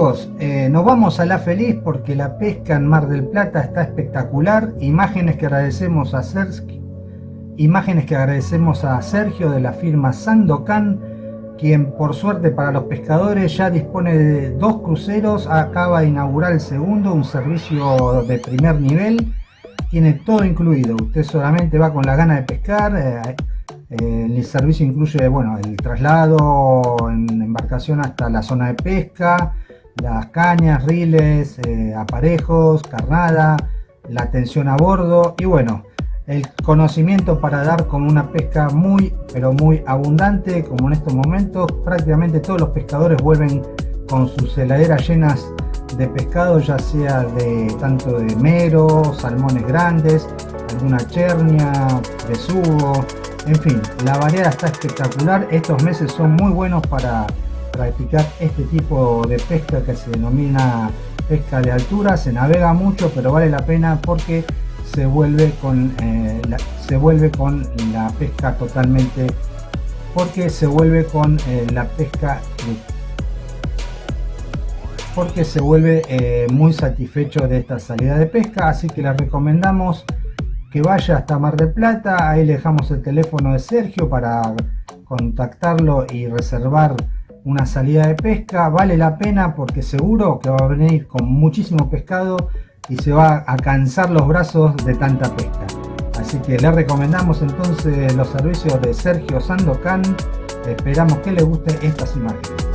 Amigos, eh, nos vamos a La Feliz porque la pesca en Mar del Plata está espectacular. Imágenes que agradecemos a Sergio, imágenes que agradecemos a Sergio de la firma Sandocan, quien por suerte para los pescadores ya dispone de dos cruceros, acaba de inaugurar el segundo, un servicio de primer nivel, tiene todo incluido, usted solamente va con la gana de pescar, eh, eh, el servicio incluye bueno, el traslado en embarcación hasta la zona de pesca, las cañas, riles, eh, aparejos, carnada, la atención a bordo y bueno, el conocimiento para dar con una pesca muy pero muy abundante como en estos momentos prácticamente todos los pescadores vuelven con sus heladeras llenas de pescado ya sea de tanto de mero, salmones grandes, alguna chernia, besugo, en fin, la variedad está espectacular, estos meses son muy buenos para practicar este tipo de pesca que se denomina pesca de altura, se navega mucho pero vale la pena porque se vuelve con, eh, la, se vuelve con la pesca totalmente porque se vuelve con eh, la pesca porque se vuelve eh, muy satisfecho de esta salida de pesca. Así que les recomendamos que vaya hasta Mar del Plata. Ahí le dejamos el teléfono de Sergio para contactarlo y reservar una salida de pesca, vale la pena porque seguro que va a venir con muchísimo pescado y se va a cansar los brazos de tanta pesca. Así que le recomendamos entonces los servicios de Sergio Sandocan, esperamos que le guste estas imágenes.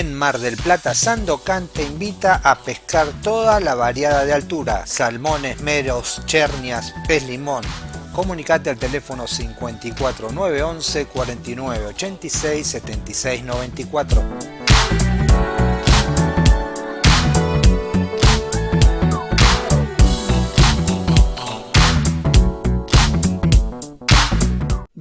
En Mar del Plata, Sandocan te invita a pescar toda la variada de altura, salmones, meros, chernias, pez limón. Comunicate al teléfono 54 911 49 86 76 94.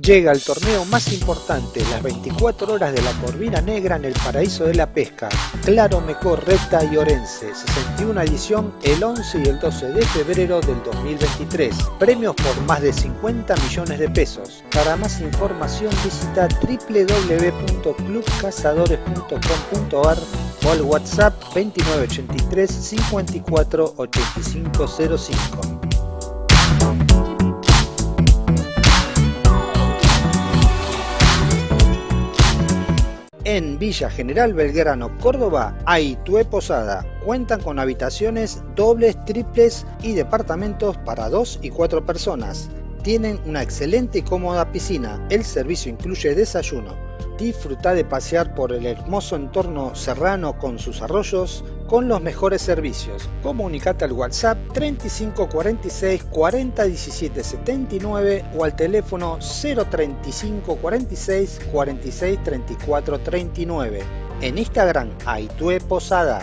Llega el torneo más importante, las 24 horas de la Corvina Negra en el Paraíso de la Pesca, Claro Mecor, Recta y Orense, 61 edición el 11 y el 12 de febrero del 2023. Premios por más de 50 millones de pesos. Para más información visita www.clubcazadores.com.ar o al WhatsApp 2983 54 8505. En Villa General Belgrano, Córdoba, hay Posada. Cuentan con habitaciones dobles, triples y departamentos para dos y cuatro personas. Tienen una excelente y cómoda piscina. El servicio incluye desayuno. Disfruta de pasear por el hermoso entorno serrano con sus arroyos con los mejores servicios. Comunicate al WhatsApp 3546 40 17 79 o al teléfono 035 46 46 34 39. En Instagram, Aitue Posada.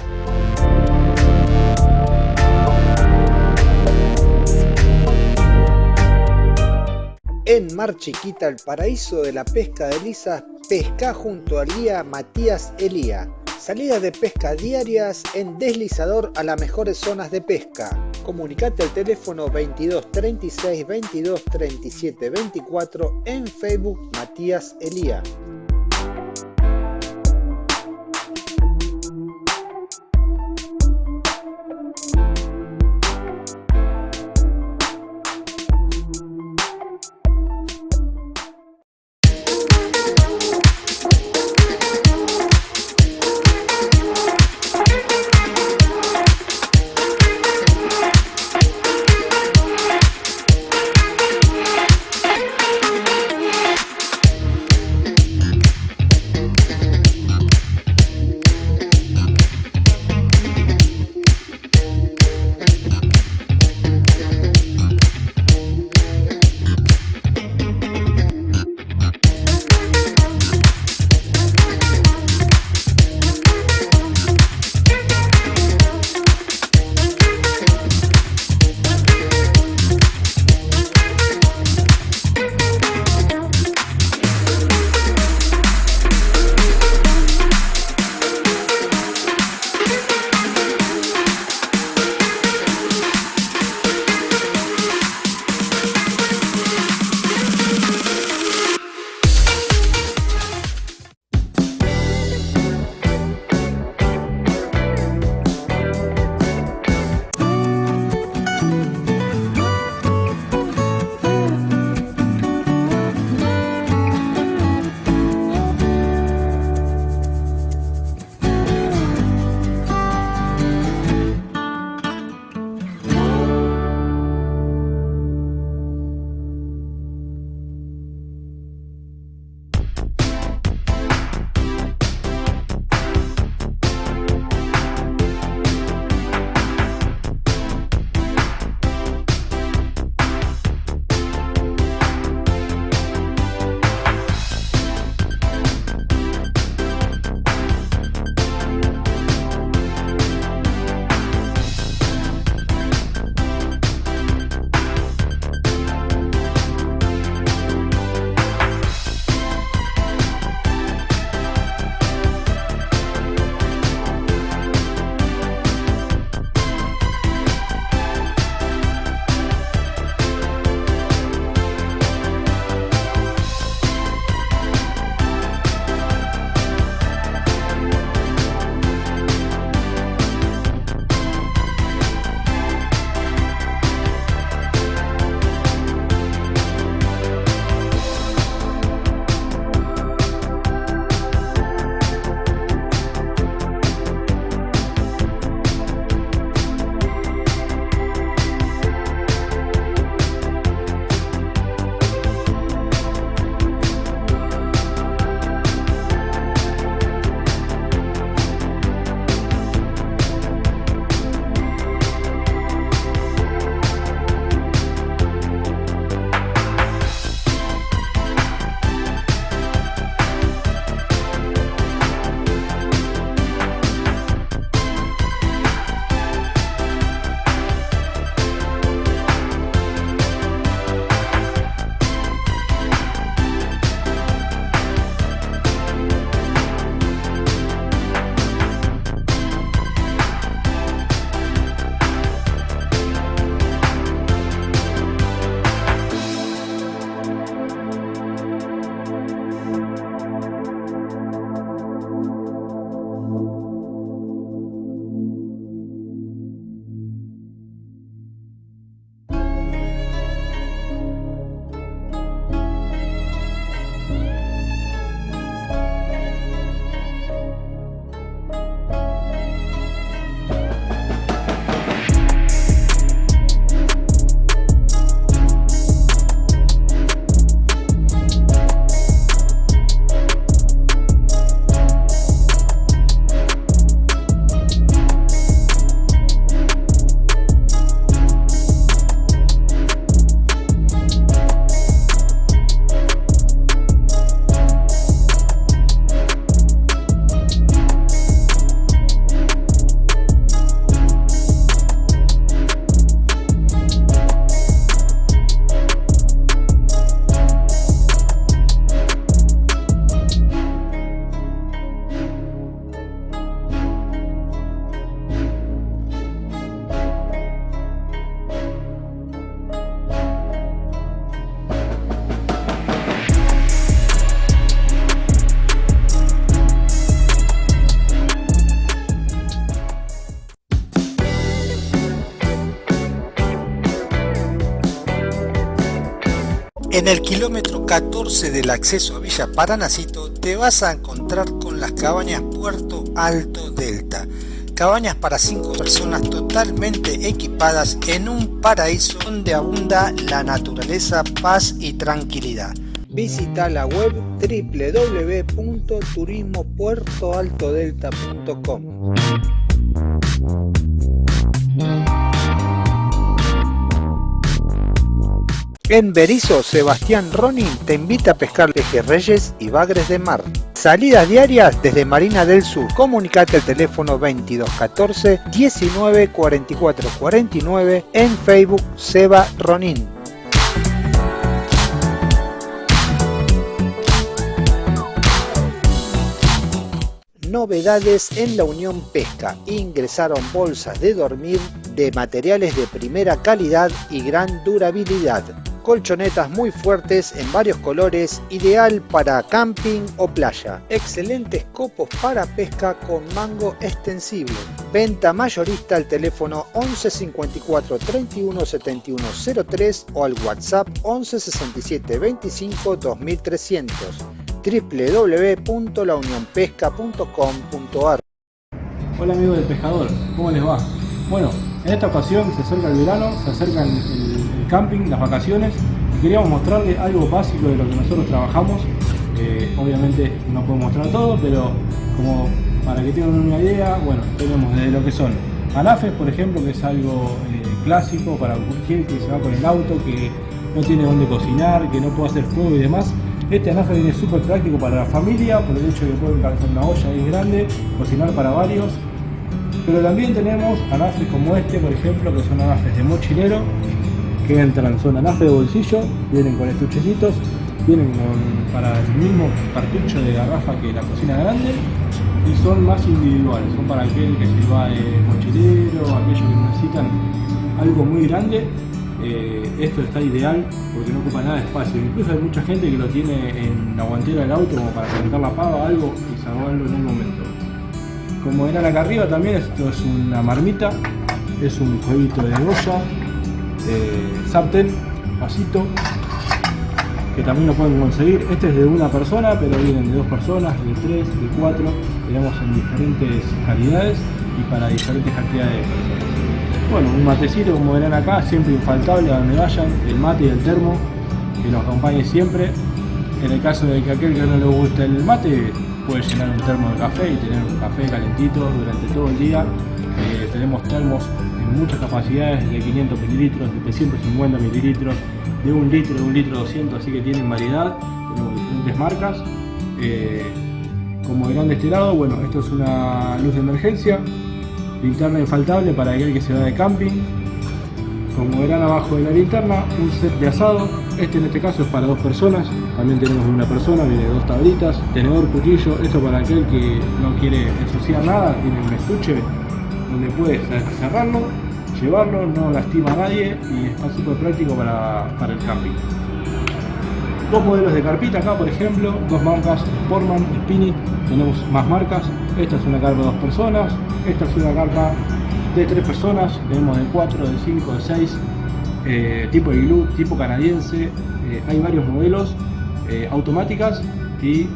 En Mar Chiquita, el paraíso de la pesca de lisas, pesca junto al guía Matías Elía. Salidas de pesca diarias en deslizador a las mejores zonas de pesca. Comunicate al teléfono 22 36 22 37 24 en Facebook Matías Elía. En el kilómetro 14 del acceso a Villa Paranacito te vas a encontrar con las cabañas Puerto Alto Delta. Cabañas para 5 personas totalmente equipadas en un paraíso donde abunda la naturaleza, paz y tranquilidad. Visita la web www.turismopuertoaltodelta.com. En Berizo, Sebastián Ronin te invita a pescar pejerreyes y bagres de mar. Salidas diarias desde Marina del Sur. Comunicate al teléfono 2214 19 44 49 en Facebook Seba Ronin. Novedades en la Unión Pesca. Ingresaron bolsas de dormir de materiales de primera calidad y gran durabilidad colchonetas muy fuertes en varios colores, ideal para camping o playa. Excelentes copos para pesca con mango extensible. Venta mayorista al teléfono 11 54 31 71 03 o al WhatsApp 11 67 25 2300 www.launionpesca.com.ar Hola amigos del pescador, ¿cómo les va? Bueno, en esta ocasión se acerca el verano, se acercan el, camping, las vacaciones y queríamos mostrarles algo básico de lo que nosotros trabajamos. Eh, obviamente no puedo mostrar todo, pero como para que tengan una idea, bueno, tenemos desde lo que son anafes, por ejemplo, que es algo eh, clásico para cualquier que se va con el auto, que no tiene dónde cocinar, que no puede hacer fuego y demás. Este anafe viene súper práctico para la familia, por el hecho de que pueden calzar una olla ahí grande, cocinar para varios pero también tenemos anafes como este, por ejemplo, que son anafes de mochilero, que entran, son anafes de bolsillo, vienen con estuchecitos, vienen para el mismo cartucho de garrafa que la cocina grande y son más individuales, son para aquel que se va de mochilero, aquellos que necesitan algo muy grande. Eh, esto está ideal porque no ocupa nada de espacio. Incluso hay mucha gente que lo tiene en la guantera del auto como para calentar la pava o algo y salvarlo en un momento. Como verán acá arriba también, esto es una marmita, es un jueguito de olla, de sartén, vasito, que también lo pueden conseguir. Este es de una persona, pero vienen de dos personas, de tres, de cuatro, tenemos en diferentes calidades y para diferentes cantidades de personas. Bueno, un matecito como verán acá, siempre infaltable a donde vayan, el mate y el termo, que nos acompañe siempre. En el caso de que aquel que no le guste el mate, puede llenar un termo de café y tener un café calentito durante todo el día. Eh, tenemos termos muchas capacidades de 500 mililitros, de 350 mililitros, de un litro, de un litro 200, así que tienen variedad. Tenemos diferentes marcas. Eh, como verán de este lado, bueno, esto es una luz de emergencia, linterna infaltable para aquel que se va de camping, como verán abajo de la linterna, un set de asado. Este en este caso es para dos personas. También tenemos una persona, viene dos tablitas, tenedor, cuchillo. Esto para aquel que no quiere ensuciar nada, tiene un estuche donde puede cerrarlo, llevarlo, no lastima a nadie y está súper práctico para, para el camping. Dos modelos de carpita acá, por ejemplo, dos marcas, Sportman, Spinny, tenemos más marcas. Esta es una carpa de dos personas, esta es una carpa de tres personas, tenemos de cuatro, de cinco, de seis, eh, tipo iglú, tipo canadiense, eh, hay varios modelos, eh, automáticas y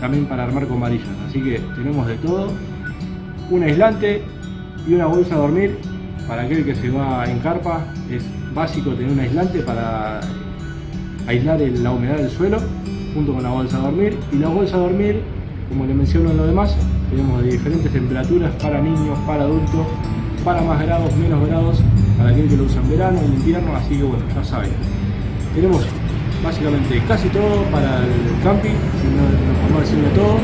también para armar con varillas, así que tenemos de todo, un aislante y una bolsa a dormir, para aquel que se va en carpa es básico tener un aislante para aislar la humedad del suelo junto con la bolsa a dormir. Y la bolsa a dormir como le menciono en lo demás tenemos de diferentes temperaturas para niños, para adultos, para más grados, menos grados, para aquel que lo usa en verano, en invierno, así que bueno, ya saben. Tenemos básicamente casi todo para el camping, si no, podemos decirlo todo.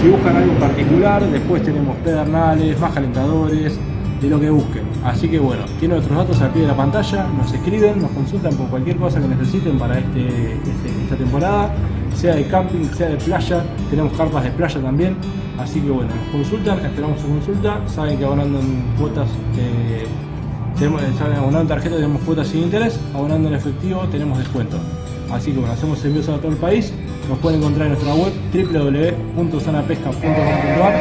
Si buscan algo particular, después tenemos pedernales, más calentadores, de lo que busquen. Así que bueno, tienen nuestros datos al pie de la pantalla, nos escriben, nos consultan por cualquier cosa que necesiten para este, este esta temporada sea de camping, sea de playa, tenemos carpas de playa también, así que bueno, nos consultan, esperamos su consulta, saben que abonando en cuotas, eh, tenemos, abonando en tarjeta tenemos cuotas sin interés, abonando en efectivo tenemos descuento. Así que bueno, hacemos envíos a todo el país, nos pueden encontrar en nuestra web www.zanapesca.com.ar,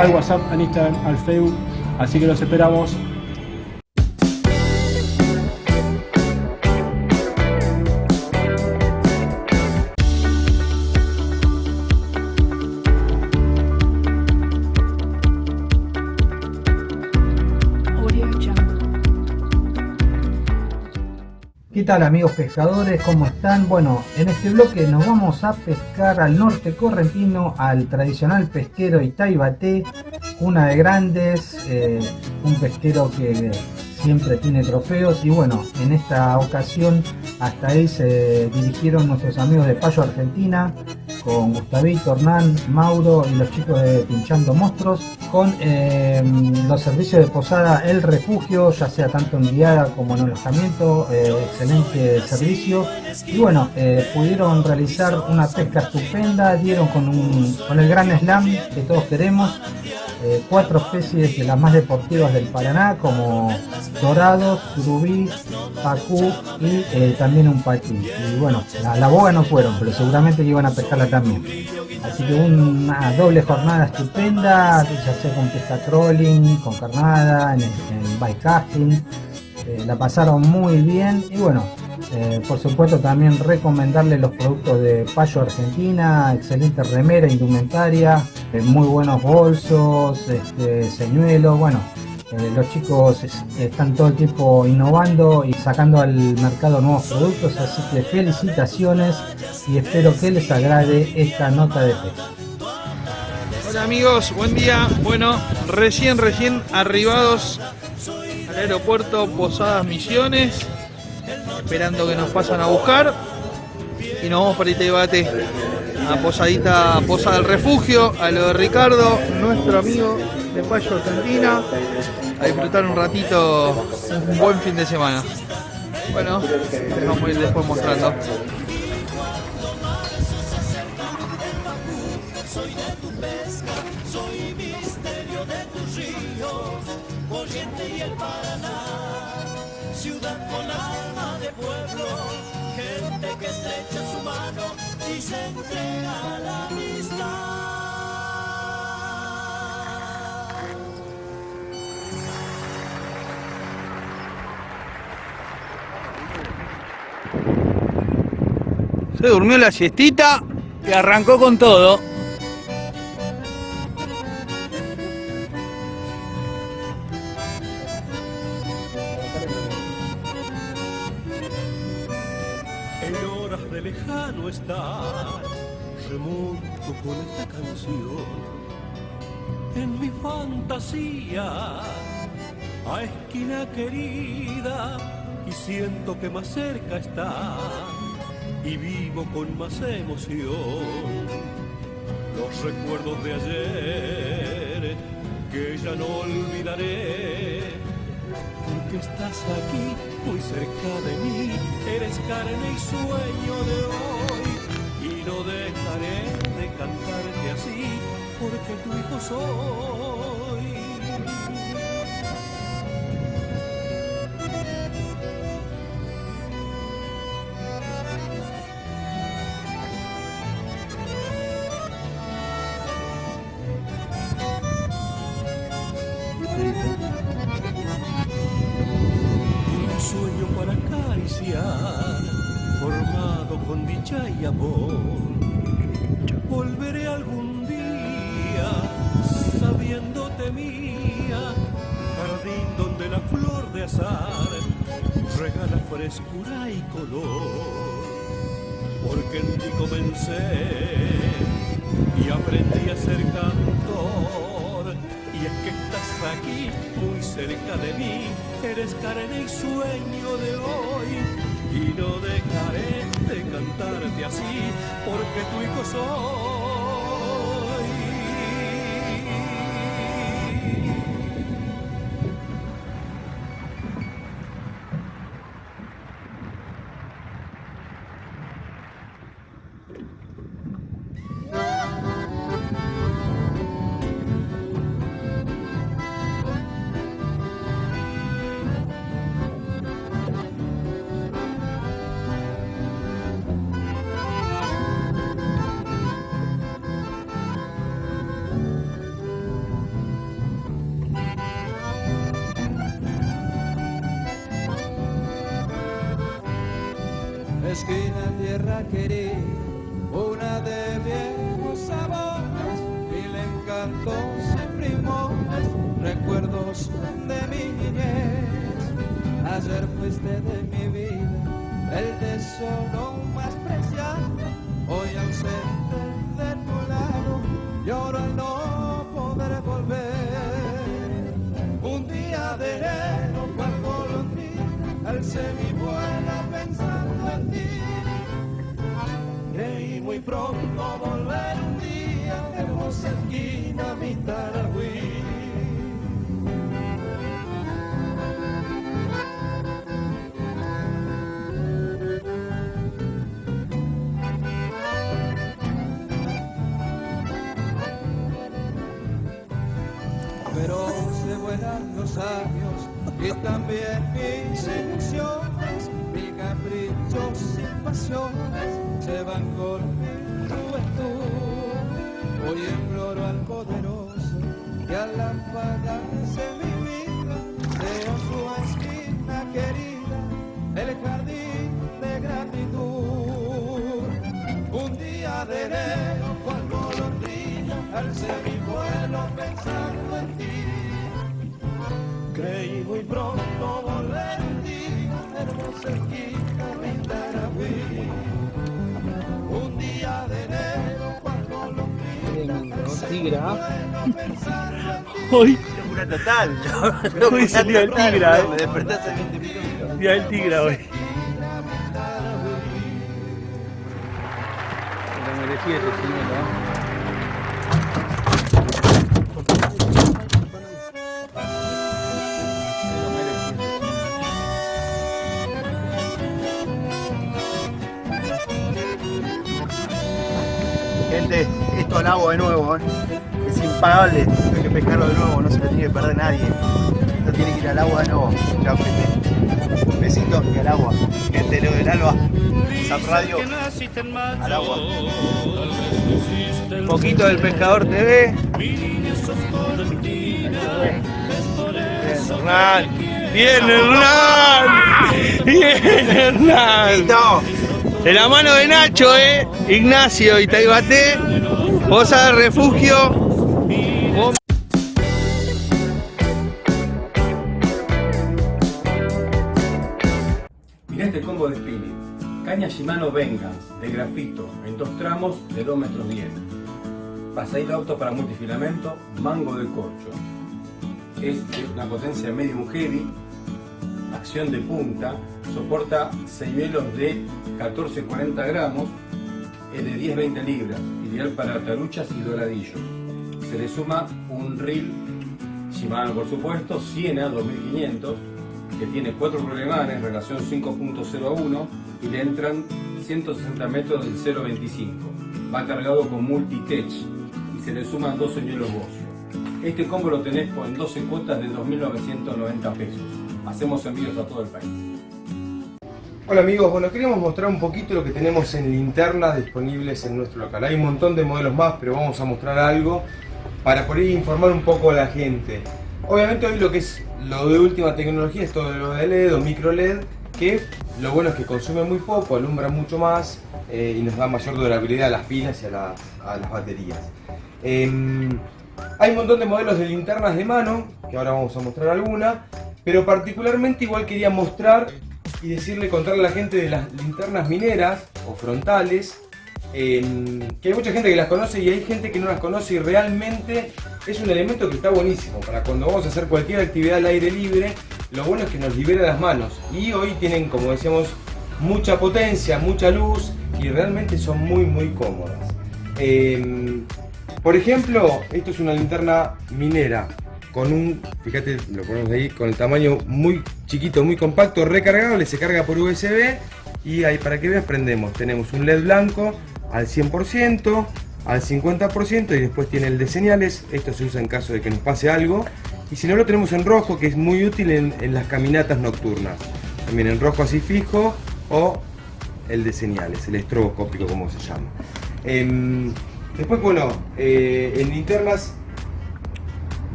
al WhatsApp, al Instagram, al Facebook, así que los esperamos. ¿Qué tal amigos pescadores? ¿Cómo están? Bueno, en este bloque nos vamos a pescar al norte correntino, al tradicional pesquero Itaibate, una de grandes, eh, un pesquero que siempre tiene trofeos y bueno, en esta ocasión hasta ahí se dirigieron nuestros amigos de Payo Argentina, con Gustavito, Hernán, Mauro y los chicos de Pinchando Monstruos, con eh, los servicios de posada El Refugio, ya sea tanto en guiada como en alojamiento, eh, excelente servicio. Y bueno, eh, pudieron realizar una pesca estupenda, dieron con, un, con el gran slam que todos queremos, cuatro especies de las más deportivas del Paraná, como dorados, surubí, pacú y también un paquí. Y bueno, la, la boga no fueron, pero seguramente que iban a pescar la también. Así que una doble jornada estupenda, ya sea con pesca trolling, con carnada, en, en bike casting. Eh, la pasaron muy bien y bueno, eh, por supuesto también recomendarle los productos de Payo Argentina, excelente remera, indumentaria, eh, muy buenos bolsos, este, señuelos, bueno, eh, los chicos están todo el tiempo innovando y sacando al mercado nuevos productos, así que felicitaciones y espero que les agrade esta nota de fe. Hola amigos, buen día. Bueno, recién, recién arribados al aeropuerto Posadas Misiones, esperando que nos pasan a buscar y nos vamos para este debate a Posadita, Posada del Refugio, a lo de Ricardo, nuestro amigo de Payo Argentina, a disfrutar un ratito, un buen fin de semana. Bueno, les vamos a ir después mostrando. Y se entrega la amistad. Se durmió la siestita y arrancó con todo. Que más cerca está y vivo con más emoción. Los recuerdos de ayer que ya no olvidaré porque estás aquí muy cerca de mí eres carne y sueño de hoy y no dejaré de cantarte así porque tu hijo soy y amor. Volveré algún día sabiéndote mía, jardín donde la flor de azar regala frescura y color. Porque en ti comencé y aprendí a ser cantor. Y es que estás aquí, muy cerca de mí, eres carne y sueño de hoy y no dejaré de cantarte así porque tu hijo soy. De Muy pronto volver un día, hermosa esquina, mi Tarahui. pero se vuelan los años y también mis ilusiones, mis caprichos y pasiones se van con mi juventud. Hoy imploro al poderoso que a la de mi vida, de su esquina querida, el jardín de gratitud. Un día de enero, cual golondrina, alcé mi vuelo pensando en ti. Creí muy pronto volver un día, hermosa esquina, mi golondrina, alcé mi vuelo pensando en ti. Hoy, Locura total. Hoy salió el tigre, eh. Me desperté hace 20 minutos. día del tigre hoy. Lo merecía ese chileno, ¿eh? Al agua de nuevo, ¿eh? es impagable. Hay que pescarlo de nuevo, no se lo tiene que perder nadie. Esto tiene que ir al agua de nuevo. Chao, gente. Besitos y al agua. Gente, Leo del Alba, Zap Radio, al agua. Un poquito del Pescador TV. Hernán. Bien, Hernán. Bien, Hernán. De la mano de Nacho, eh. Ignacio y Taibate. De refugio. Mirá este combo de spinning. Caña Shimano Vengeance de grafito en dos tramos de 2 metros 10. Pasadito auto para multifilamento, mango de corcho. Es de una potencia medium heavy, acción de punta, soporta señuelos de 14-40 gramos, es de 10-20 libras, para taruchas y doradillos. Se le suma un reel Shimano por supuesto, Siena 2500, que tiene cuatro problemanes, relación 5.01 y le entran 160 metros del 0.25. Va cargado con multitech y se le suman dos señuelos Bosch. Este combo lo tenés en 12 cuotas de 2.990 pesos. Hacemos envíos a todo el país. Hola amigos, bueno queríamos mostrar un poquito lo que tenemos en linternas disponibles en nuestro local. Hay un montón de modelos más, pero vamos a mostrar algo para ahí informar un poco a la gente. Obviamente hoy lo que es lo de última tecnología es todo lo de LED o micro LED, que lo bueno es que consume muy poco, alumbra mucho más eh, y nos da mayor durabilidad a las pilas y a las baterías. Em, hay un montón de modelos de linternas de mano, que ahora vamos a mostrar alguna, pero particularmente igual quería mostrar y decirle, contarle a la gente de las linternas mineras o frontales, que hay mucha gente que las conoce y hay gente que no las conoce y realmente es un elemento que está buenísimo para cuando vamos a hacer cualquier actividad al aire libre, lo bueno es que nos libera las manos y hoy tienen, como decíamos, mucha potencia, mucha luz y realmente son muy muy cómodas. Em, por ejemplo, esto es una linterna minera con un, fíjate, lo ponemos ahí, con el tamaño muy chiquito, muy compacto, recargable, se carga por USB y ahí para que veas prendemos, tenemos un LED blanco al 100%, al 50% y después tiene el de señales, esto se usa en caso de que nos pase algo. Y si no lo tenemos en rojo que es muy útil en, las caminatas nocturnas, también en rojo así fijo o el de señales, el estroboscópico como se llama. Em, después bueno, eh, en linternas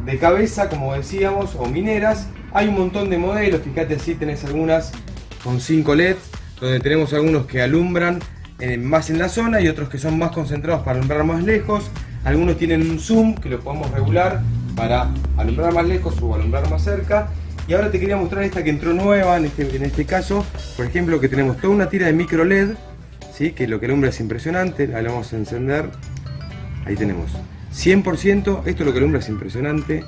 de cabeza, como decíamos, o mineras. Hay un montón de modelos, fíjate así tenés algunas con 5 LEDs, donde tenemos algunos que alumbran eh, más en la zona y otros que son más concentrados para alumbrar más lejos. Algunos tienen un zoom que lo podemos regular para alumbrar más lejos o alumbrar más cerca. Y ahora te quería mostrar esta que entró nueva en este, en este caso. Por ejemplo, que tenemos toda una tira de micro LED, ¿sí? que lo que alumbra es impresionante. La vamos a encender. Ahí tenemos. 100%, esto es lo que alumbra es impresionante.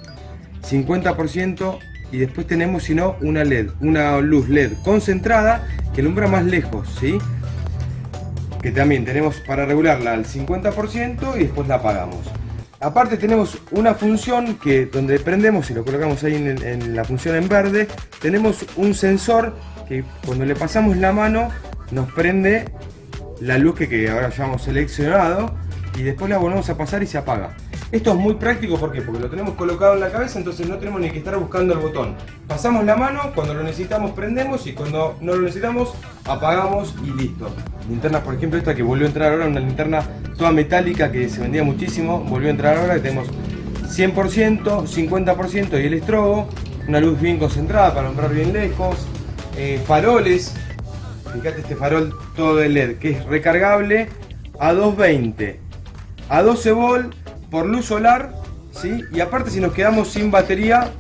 50% y después tenemos, si no, una LED, una luz LED concentrada que alumbra más lejos, ¿sí? Que también tenemos para regularla al 50% y después la apagamos. Aparte tenemos una función que donde prendemos y lo colocamos ahí en, en la función en verde, tenemos un sensor que cuando le pasamos la mano nos prende la luz que, que ahora ya hemos seleccionado y después la volvemos a pasar y se apaga. Esto es muy práctico ¿por porque lo tenemos colocado en la cabeza, entonces no tenemos ni que estar buscando el botón. Pasamos la mano, cuando lo necesitamos prendemos y cuando no lo necesitamos apagamos y listo. Linternas, por ejemplo, esta que volvió a entrar ahora, una linterna toda metálica que se vendía muchísimo, volvió a entrar ahora, que tenemos 100%, 50% y el estrobo, una luz bien concentrada para alumbrar bien lejos, eh, faroles, fíjate este farol todo de LED que es recargable a 220, a 12 volt por luz solar, ¿sí? Y aparte si nos quedamos sin batería,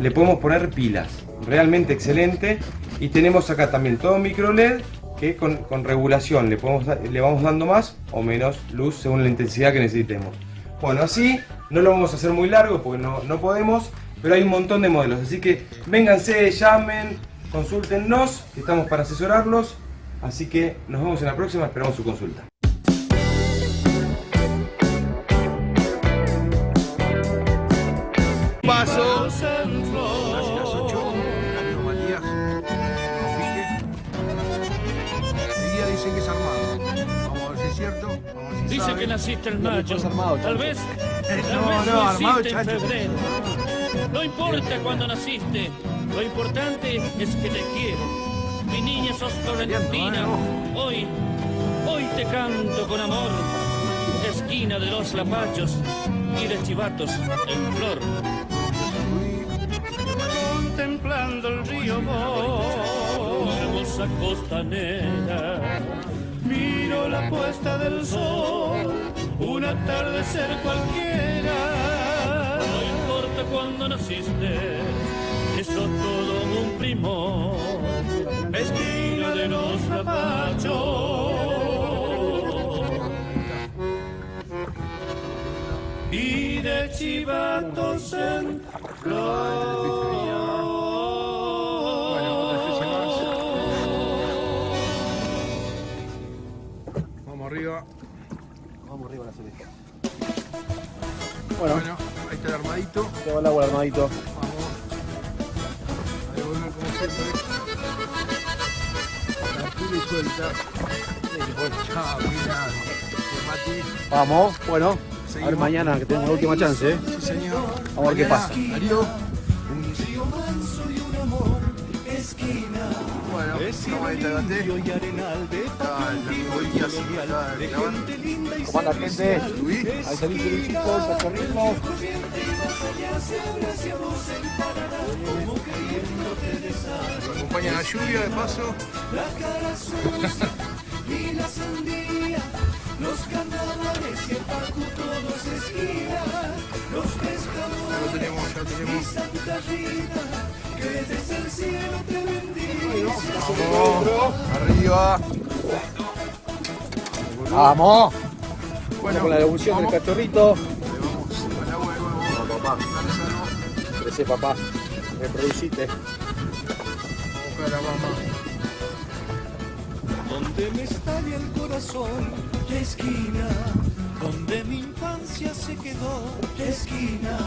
le podemos poner pilas. Realmente excelente. Y tenemos acá también todo micro LED que con, con regulación le, podemos, le vamos dando más o menos luz según la intensidad que necesitemos. Bueno, así no lo vamos a hacer muy largo porque no, no podemos, pero hay un montón de modelos. Así que vénganse, llamen, consúltennos, estamos para asesorarlos. Así que nos vemos en la próxima, esperamos su consulta. Paso. Enseguida dicen que es armado. Vamos a ver si es cierto. Vamos a ver si Dice sabe. que naciste en mayo. armado, Tal vez. Tal No, vez no, armado, naciste en chacho. febrero. No importa cuándo naciste. Lo importante es que te quiero. Mi niña sos florentina. Hoy, hoy te canto con amor. Esquina de los lapachos y de chivatos en flor. Hermosa costanera. Miro la puesta del sol, un atardecer cualquiera. No importa cuándo naciste, eso todo un primor. Esquina de los zapachos. Y de chivatos en Vamos Bueno, ahí está el armadito. Te va el agua armadito. Vamos. Como siempre. La pura y suelta. Chao, mira. Vamos, bueno. A ver mañana que tenemos la última chance, ¿eh? Sí, señor. Vamos a ver qué Mañana, pasa. Darío. Bueno, estamos ahí, te levanté. Está el amigo Elías, está grabando. ¿Cómo anda gente? Ahí salí Luisito, cachorrito. Nos acompaña la lluvia de paso. Ya lo tenemos, ya tenemos. Vamos, arriba. Vamos. Con la devolución del cachorrito. Vamos papá. Vamos a donde me estalla el corazón, la esquina, donde mi infancia se quedó, esquina,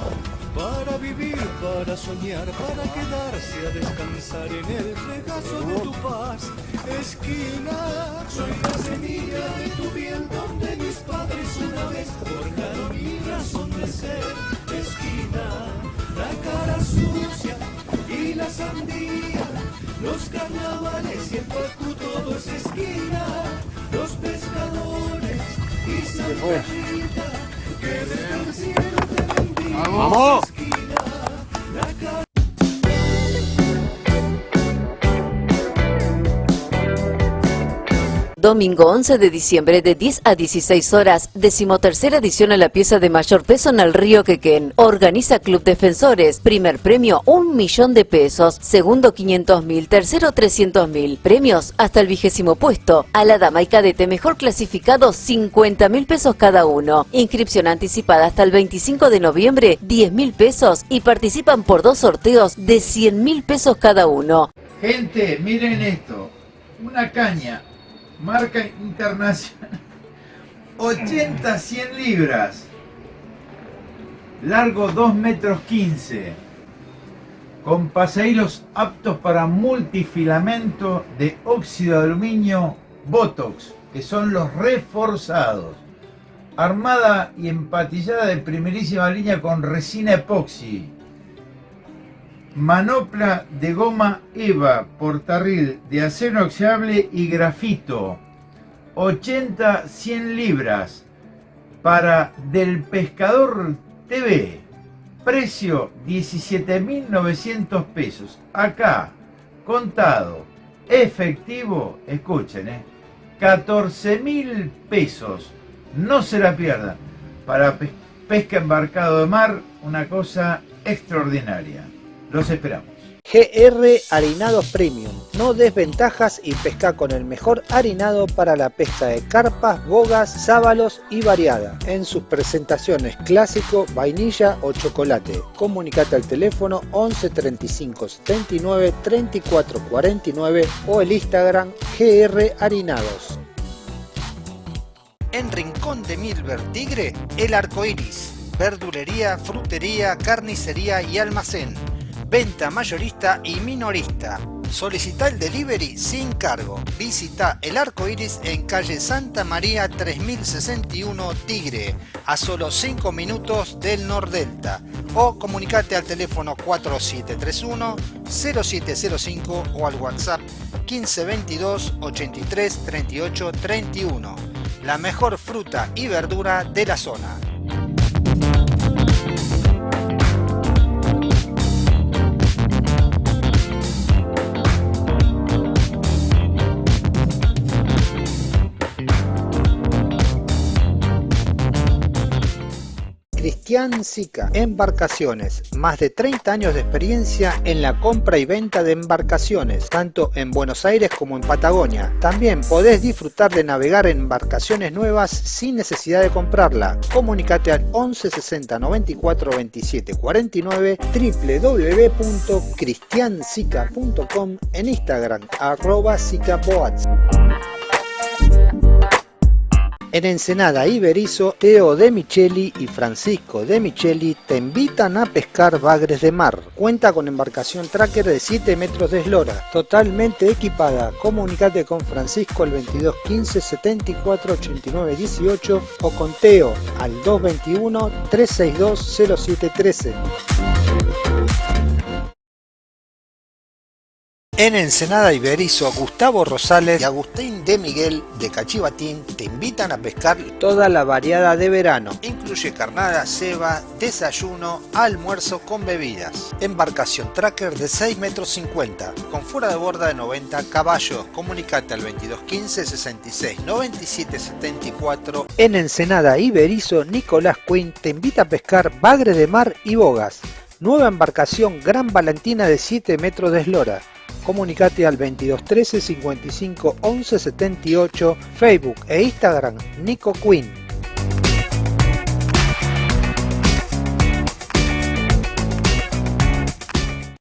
para vivir, para soñar, para quedarse a descansar en el regazo de tu paz, esquina, soy la semilla de tu piel donde mis padres una vez forjaron mi razón de ser, esquina, la cara sucia y la sandía, los carnavales y el pacu todo es esquina, los pescadores ¡Vamos! Domingo 11 de diciembre de 10 a 16 horas, decimotercera edición a la pieza de mayor peso en el río Quequén. Organiza Club Defensores. Primer premio, un millón de pesos. Segundo, 500 mil. Tercero, 300 mil. Premios hasta el vigésimo puesto. A la dama y cadete mejor clasificado, 50 mil pesos cada uno. Inscripción anticipada hasta el 25 de noviembre, 10 mil pesos. Y participan por dos sorteos de 100 mil pesos cada uno. Gente, miren esto. Una caña, marca internacional. 80 100 libras. Largo 2 metros 15. Con paseílos aptos para multifilamento de óxido de aluminio Botox, que son los reforzados. Armada y empatillada de primerísima línea con resina epoxi manopla de goma EVA, portarril de acero inoxidable y grafito, 80-100 libras, para Del Pescador TV, precio 17.900 pesos, acá, contado, efectivo, escuchen, eh, 14.000 pesos, no se la pierdan, para pesca embarcado de mar, una cosa extraordinaria. Los esperamos. GR Harinados Premium. No desventajas y pesca con el mejor harinado para la pesca de carpas, bogas, sábalos y variada. En sus presentaciones clásico, vainilla o chocolate. Comunicate al teléfono 11 35 79 34 49 o el Instagram GR Harinados. En Rincón de Milver Tigre, el arco iris. Verdulería, frutería, carnicería y almacén venta mayorista y minorista. Solicita el delivery sin cargo. Visita el arco iris en calle Santa María 3061 Tigre, a solo 5 minutos del Nordelta. O comunicate al teléfono 4731 0705 o al WhatsApp 1522 83 38 31. La mejor fruta y verdura de la zona. Cristian Sica, Embarcaciones, más de 30 años de experiencia en la compra y venta de embarcaciones, tanto en Buenos Aires como en Patagonia. También podés disfrutar de navegar en embarcaciones nuevas sin necesidad de comprarla. Comunicate al 11 60 94 27 49 www.cristiansica.com en Instagram arroba sicaboats. En Ensenada Iberizo, Teo de Micheli y Francisco de Micheli te invitan a pescar bagres de mar. Cuenta con embarcación tracker de 7 metros de eslora, totalmente equipada. Comunicate con Francisco al 22 15 74 89 18 o con Teo al 221 362 0713. En Ensenada Iberizo, Gustavo Rosales y Agustín de Miguel de Cachivatín te invitan a pescar toda la variada de verano. Incluye carnada, ceba, desayuno, almuerzo con bebidas. Embarcación tracker de 6 metros 50, con fuera de borda de 90 caballos. Comunicate al 2215 66 97 74. En Ensenada Iberizo, Nicolás Quinn te invita a pescar bagre de mar y bogas. Nueva embarcación Gran Valentina de 7 metros de eslora comunicate al 2213 55 11 78, Facebook e Instagram Nico Quinn.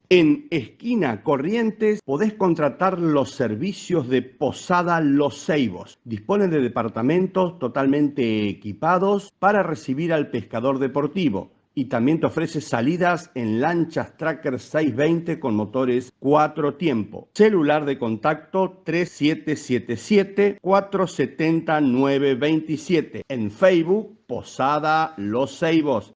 En Esquina Corrientes podés contratar los servicios de Posada Los Ceibos. Disponen de departamentos totalmente equipados para recibir al pescador deportivo y también te ofrece salidas en lanchas Tracker 620 con motores 4 tiempo. Celular de contacto 3777-470-927. En Facebook, Posada Los Ceibos.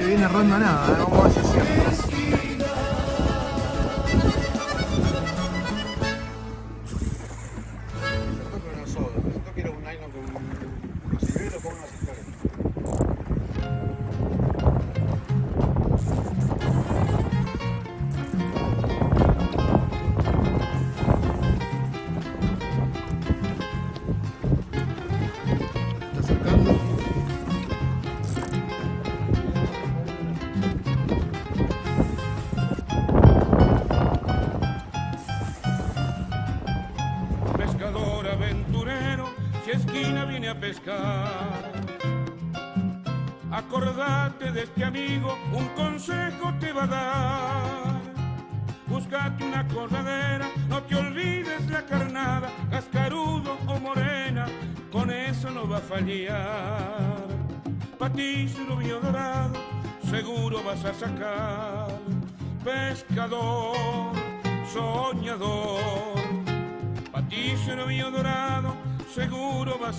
No viene ronda nada, ¿eh?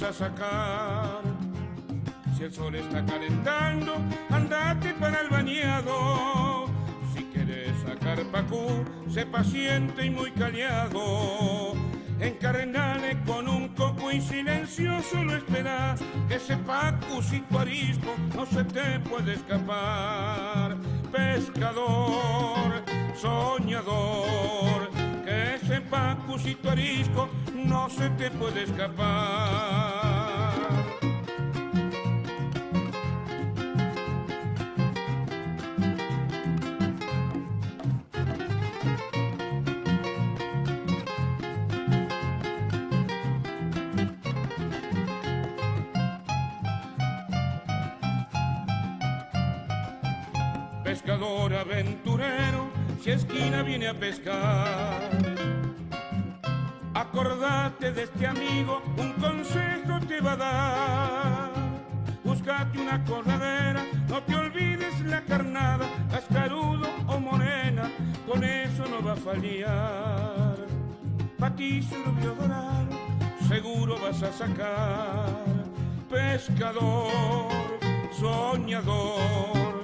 Sacar. Si el sol está calentando, andate para el bañado. Si quieres sacar pacú, sé paciente y muy callado. Encarnale con un coco y silencioso lo espera. Ese pacu sin tu arisco no se te puede escapar. Pescador, soñador, tu arisco no se te puede escapar. pescador aventurero, si esquina viene a pescar. De este amigo, un consejo te va a dar. Búscate una corredera, no te olvides la carnada, cascarudo o morena, con eso no va a fallar. Pa' ti, surubio dorado, seguro vas a sacar. Pescador, soñador,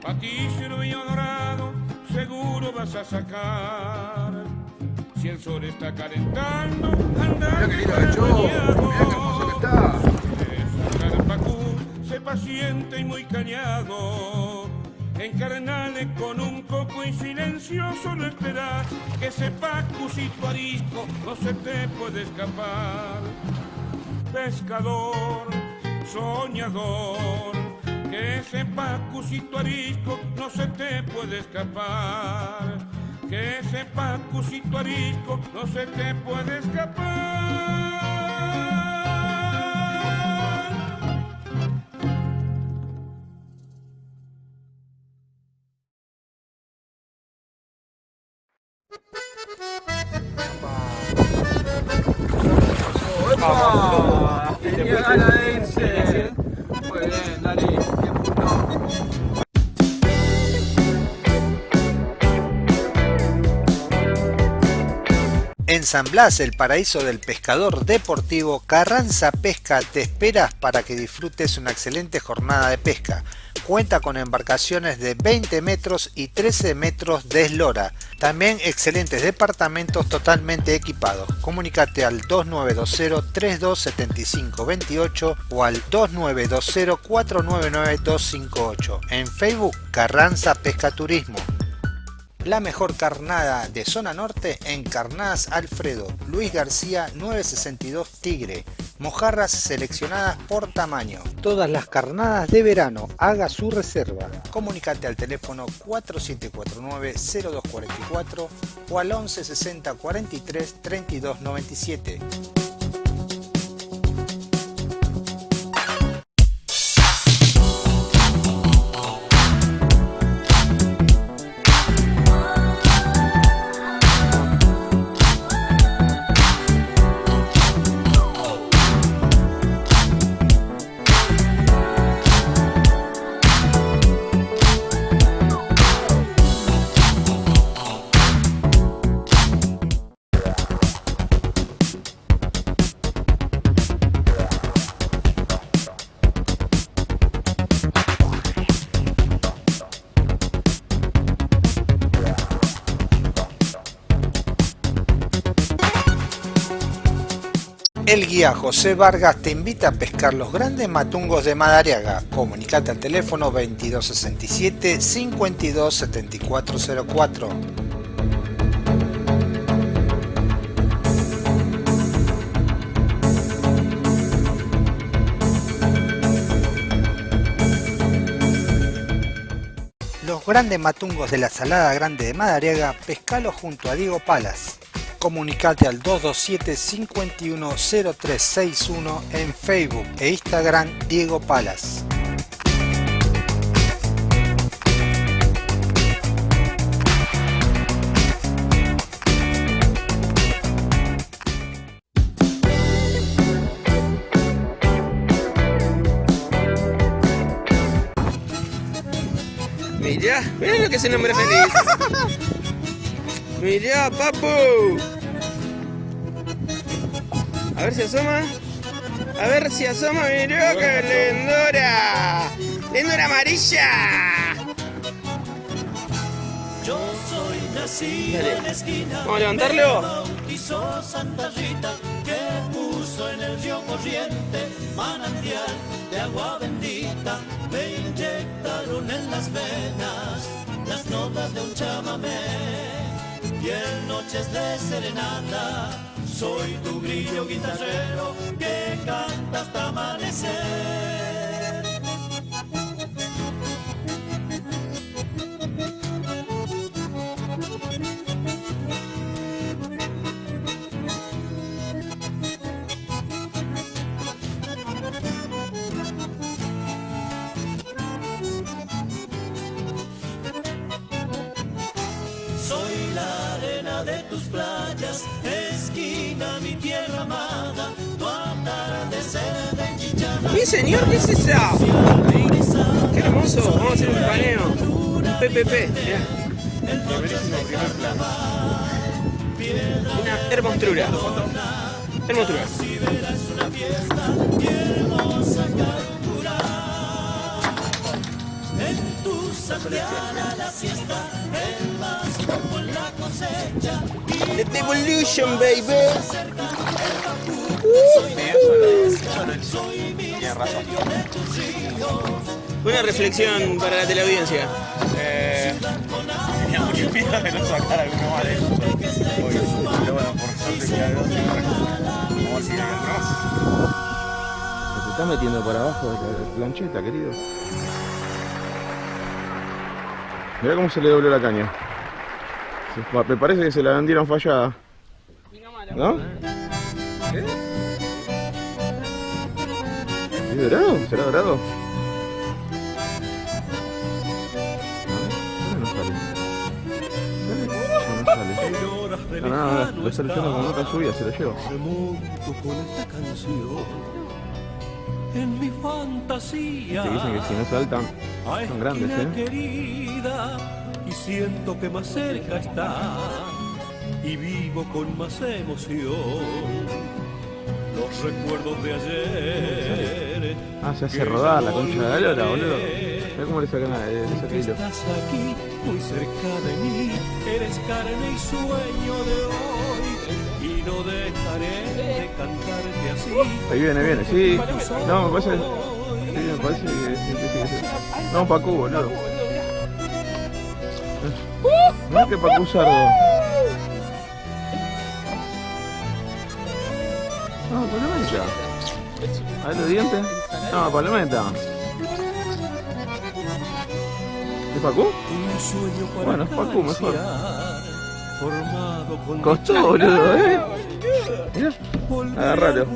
Pa' ti, surubio dorado, seguro vas a sacar. Si el sol está calentando, anda que Sacar pacú, sé paciente y muy callado. Encarnale con un coco y silencioso no esperar que ese pacucito arisco no se te puede escapar. Pescador, soñador, que ese pacucito arisco no se te puede escapar. Que ese pacucito arisco no se te puede escapar. ¡Epa! En San Blas, el paraíso del pescador deportivo, Carranza Pesca te espera para que disfrutes una excelente jornada de pesca. Cuenta con embarcaciones de 20 metros y 13 metros de eslora. También excelentes departamentos totalmente equipados. Comunícate al 2920-327528 o al 2920-499-258. En Facebook, Carranza Pesca Turismo. La mejor carnada de zona norte en Carnadas Alfredo, Luis García 962 Tigre, mojarras seleccionadas por tamaño. Todas las carnadas de verano, haga su reserva. Comunicate al teléfono 4749-0244 o al 1160 43 32 97. El guía José Vargas te invita a pescar los grandes matungos de Madariaga. Comunicate al teléfono 2267 527404. Los grandes matungos de la Salada Grande de Madariaga, pescalo junto a Diego Palas. Comunicate al 227-510361 en Facebook e Instagram Diego Palas. Mirá, mirá lo que es el hombre feliz. Mirá, papu. A ver si asoma. A ver si asoma, mirá qué lindura. Lindura amarilla. Yo soy nacido Dale. en la esquina. Vamos a levantarlo. Santa Rita, que puso en el río corriente manantial de agua bendita. Me inyectaron en las venas las notas de un chamamé. Y en noches de serenata soy tu grillo guitarrero que canta hasta amanecer. Mi señor, ¿qué es esa? Qué hermoso. Vamos a hacer un paneo. PPP. Mirá. Una hermosura. Hermosura. Tu santiana la siesta, Tienes razón. Una reflexión para la teleaudiencia. Eh, tenía mucho miedo de no sacar alguno más de. Hoy, pero bueno, por suerte que hay dos y Vamos a seguir más. Te está metiendo por abajo de la plancheta, querido. Mirá cómo se le dobló la caña. Me parece que se la vendieron fallada. ¿No? ¿Es dorado? ¿Será dorado? Ah, no sale. ¿Sale? No, no sale. No, no, no, lo está leyendo con nota subida, se lo llevo. Con esta canción en mi fantasía. Te dicen que si no saltan, son grandes, ¿eh? querida y siento que más cerca está y vivo con más emoción los recuerdos de ayer Ah, se hace rodar la concha de la lora, boludo. Mirá cómo le sacan la- le saca que hilo. estás aquí muy cerca de mí eres carne y sueño de hoy y no dejaré de cantarte así Ahí viene, viene, sí. No, me parece. Sí, me parece que sí, sí, sí, sí. No, Pacu, boludo. No, que Pacu sardo. Palometa. A ver los dientes. No, palometa. ¿Es para Bueno, es Pacu, mejor. Costó, boludo, eh. Mirá, agárralo.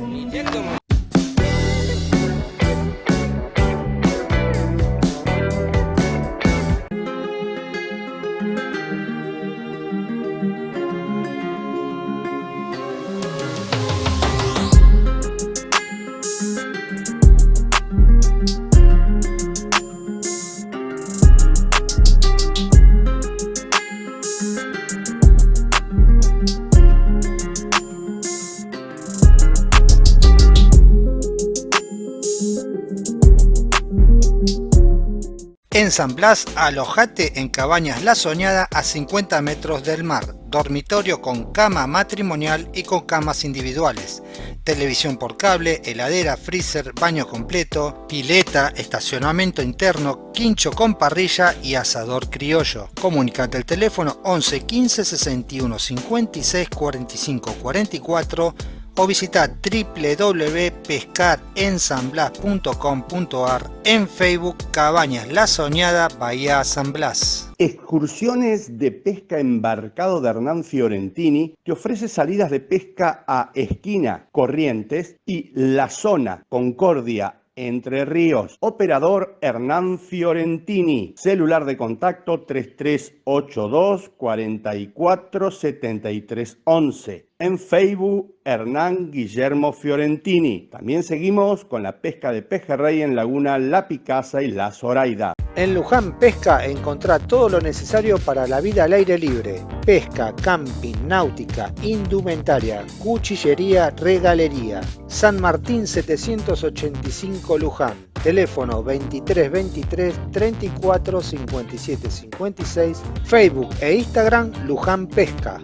En San Blas, alojate en Cabañas La Soñada a 50 metros del mar, dormitorio con cama matrimonial y con camas individuales, televisión por cable, heladera, freezer, baño completo, pileta, estacionamiento interno, quincho con parrilla y asador criollo. Comunicate al teléfono 11 15 61 56 45 44 o visita www.pescarensanblas.com.ar en Facebook Cabañas La Soñada Bahía San Blas. Excursiones de pesca embarcado de Hernán Fiorentini te ofrece salidas de pesca a Esquina, Corrientes y La Zona, Concordia, entre Ríos. Operador Hernán Fiorentini. Celular de contacto 3382 44 73 11. En Facebook, Hernán Guillermo Fiorentini. También seguimos con la pesca de pejerrey en Laguna La Picasa y La Zoraida. En Luján Pesca encontrá todo lo necesario para la vida al aire libre. Pesca, camping, náutica, indumentaria, cuchillería, regalería. San Martín 785 Luján. Teléfono 23 23 34 57 56. Facebook e Instagram Luján Pesca.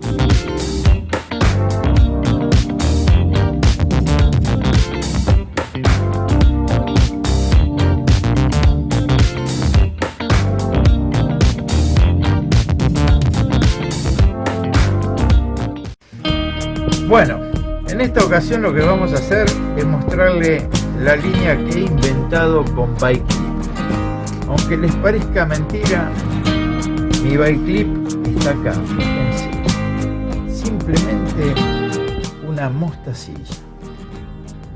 Bueno, en esta ocasión lo que vamos a hacer es mostrarle la línea que he inventado con Bike Clip. Aunque les parezca mentira, mi Bike Clip está acá, fíjense. Simplemente una mostacilla.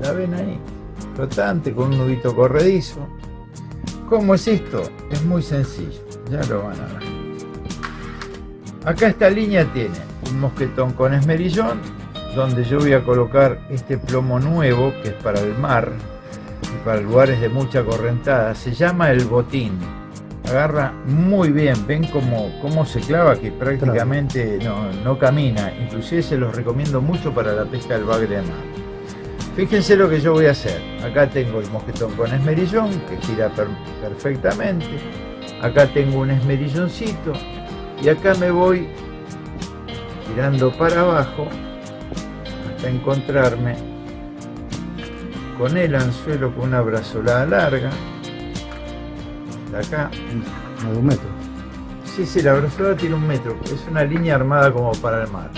¿La ven ahí? Flotante con un nudito corredizo. ¿Cómo es esto? Es muy sencillo, ya lo van a ver. Acá esta línea tiene un mosquetón con esmerillón, donde yo voy a colocar este plomo nuevo que es para el mar y para lugares de mucha correntada. Se llama el botín. Agarra muy bien, ven cómo, cómo se clava que prácticamente no, no camina. Inclusive se los recomiendo mucho para la pesca del bagre de mar. Fíjense lo que yo voy a hacer. Acá tengo el mosquetón con esmerillón que gira per- perfectamente. Acá tengo un esmerilloncito y acá me voy tirando para abajo encontrarme con el anzuelo con una brazolada larga. De acá. A un metro. Sí, sí, la brazolada tiene un metro. Es una línea armada como para el mar.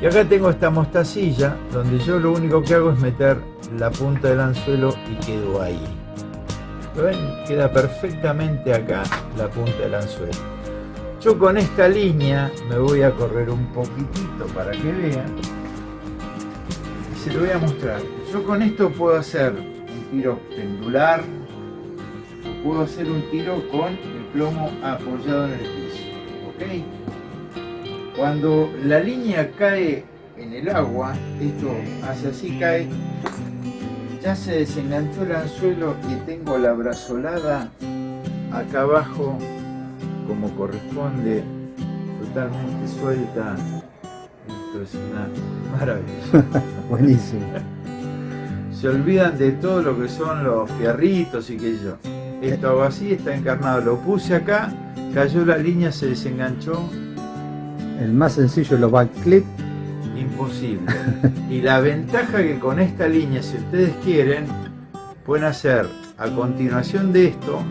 Y acá tengo esta mostacilla donde yo lo único que hago es meter la punta del anzuelo y quedo ahí. ¿Lo ven? Queda perfectamente acá la punta del anzuelo. Yo con esta línea me voy a correr un poquitito para que vean. Se lo voy a mostrar. Yo con esto puedo hacer un tiro pendular o puedo hacer un tiro con el plomo apoyado en el piso. ¿Ok? Cuando la línea cae en el agua, esto hace así cae, ya se desenganchó el anzuelo y tengo la brazolada acá abajo como corresponde, totalmente suelta. Esto es una maravilla. Buenísimo. Se olvidan de todo lo que son los fierritos y que yo. Esto hago así, está encarnado. Lo puse acá, cayó la línea, se desenganchó. El más sencillo los back clip. Imposible. Y la ventaja que con esta línea, si ustedes quieren, pueden hacer a continuación de esto,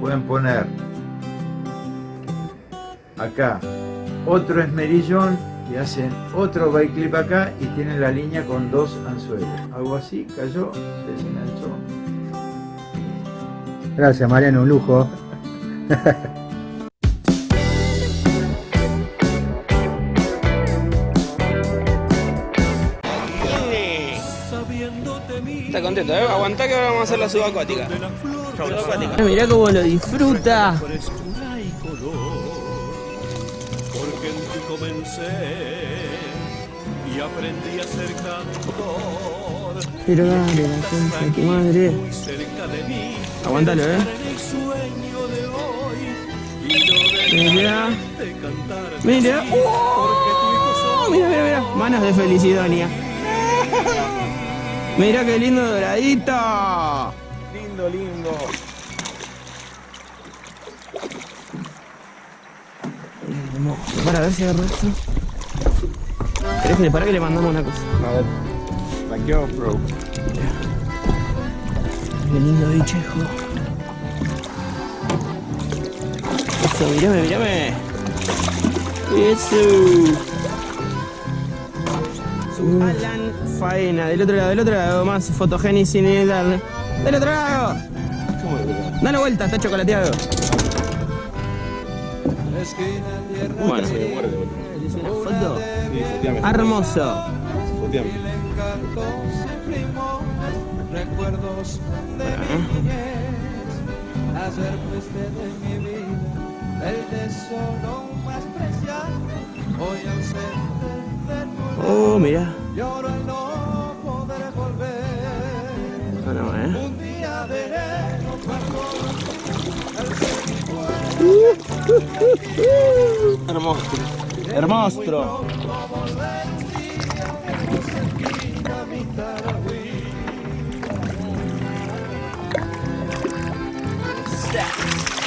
pueden poner acá otro esmerillón y hacen otro bike clip acá y tienen la línea con dos anzuelos. Hago así, cayó, se desenganchó. Gracias Mariano, un lujo. Está contento, ¿eh? Aguantá que ahora vamos a hacer la subacuática. Subacuática. Mirá cómo lo disfruta. Comencé y aprendí a ser cantor. Pero dale, la concha de tu madre. Muy cerca de mí, Aguántalo, eh. estar en el sueño de hoy y no Mira. Mira. así, porque tu hijo Oh, mira, mira, mira. Manos de Felicidonia. Mira qué lindo doradito. Lindo, lindo. Para ver si agarro esto. ¿Querés que le para que le mandamos una cosa? A ver. La GoPro. Qué lindo bichejo. Eso, mírame, mírame. Eso. Alan Faena. Del otro lado, del otro lado, más fotogénesis y tal. Del otro lado. Dale vuelta, está chocolateado. Bueno. ¿Dice una foto? Hermoso. Recuerdos de mi niñez, ayer fuiste de mi vida, el tesoro más preciado, hoy ausente de Oh, mira. lloro al no poder volver. No, no, eh. Un día de enero Hermoso. Hermoso.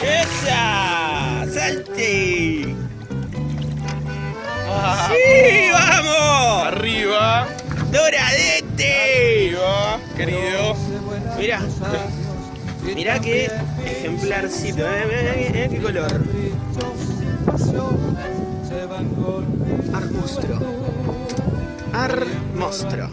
¡Esa! ¡Salte! ¡Sí, vamos! Arriba. ¡Doradete! Arriba, querido. Mira, mira qué ejemplarcito, eh, mira, mira qué color. Armostro. Armostro.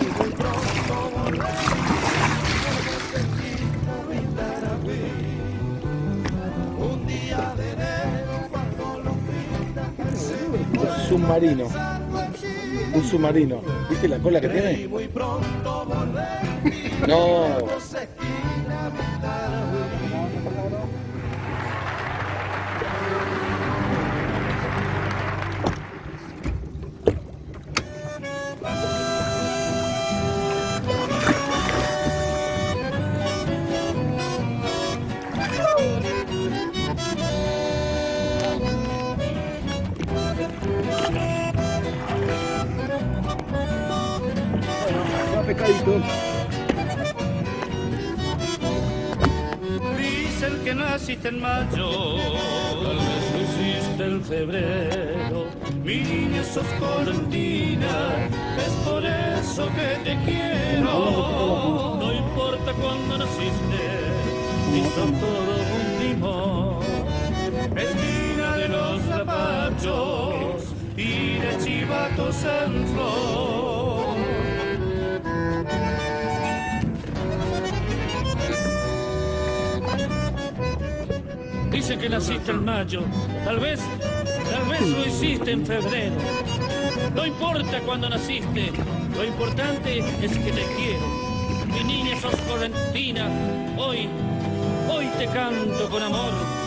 y Submarino. Un submarino. ¿Viste la cola que tiene? No. Naciste en mayo, tal vez, tal vez lo hiciste en febrero. No importa cuándo naciste, lo importante es que te quiero. Mi niña sos correntina, hoy, hoy te canto con amor.